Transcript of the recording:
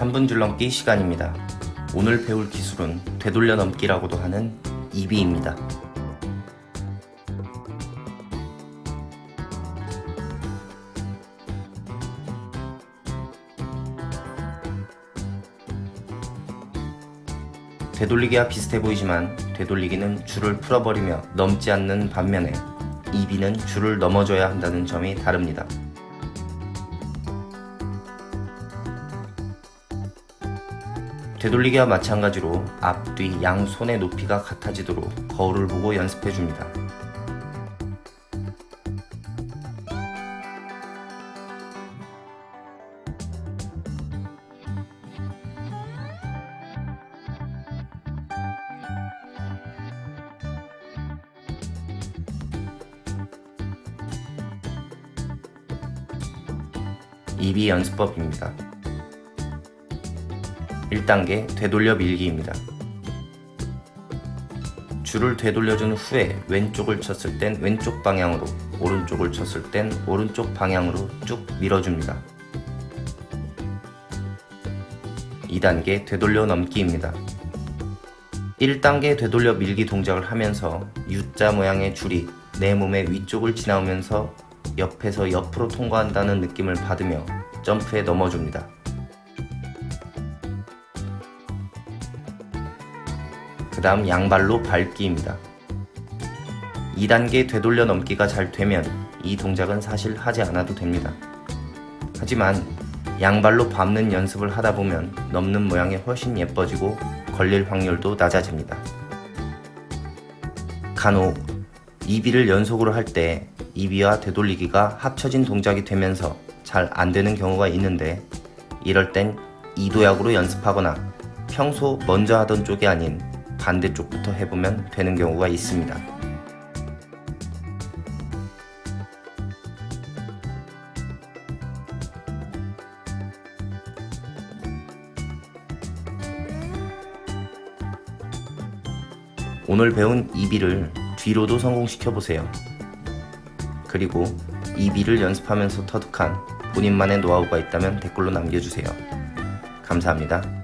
3분 줄넘기 시간입니다. 오늘 배울 기술은 되돌려 넘기라고도 하는 이비입니다. 되돌리기와 비슷해 보이지만 되돌리기는 줄을 풀어버리며 넘지 않는 반면에 이비는 줄을 넘어줘야 한다는 점이 다릅니다. 되돌리기와 마찬가지로 앞, 뒤, 양 손의 높이가 같아지도록 거울을 보고 연습해줍니다. 입이 연습법입니다. 1단계 되돌려 밀기입니다. 줄을 되돌려준 후에 왼쪽을 쳤을 땐 왼쪽 방향으로 오른쪽을 쳤을 땐 오른쪽 방향으로 쭉 밀어줍니다. 2단계 되돌려 넘기입니다. 1단계 되돌려 밀기 동작을 하면서 U자 모양의 줄이 내 몸의 위쪽을 지나오면서 옆에서 옆으로 통과한다는 느낌을 받으며 점프에 넘어줍니다. 그 다음 양발로 밟기입니다. 2단계 되돌려 넘기가 잘 되면 이 동작은 사실 하지 않아도 됩니다. 하지만 양발로 밟는 연습을 하다 보면 넘는 모양이 훨씬 예뻐지고 걸릴 확률도 낮아집니다. 간혹 이비를 연속으로 할때 이비와 되돌리기가 합쳐진 동작이 되면서 잘 안되는 경우가 있는데 이럴 땐 이도약으로 연습하거나 평소 먼저 하던 쪽이 아닌 반대쪽부터 해보면 되는 경우가 있습니다. 오늘 배운 이비를 뒤로도 성공시켜 보세요. 그리고 이비를 연습하면서 터득한 본인만의 노하우가 있다면 댓글로 남겨주세요. 감사합니다.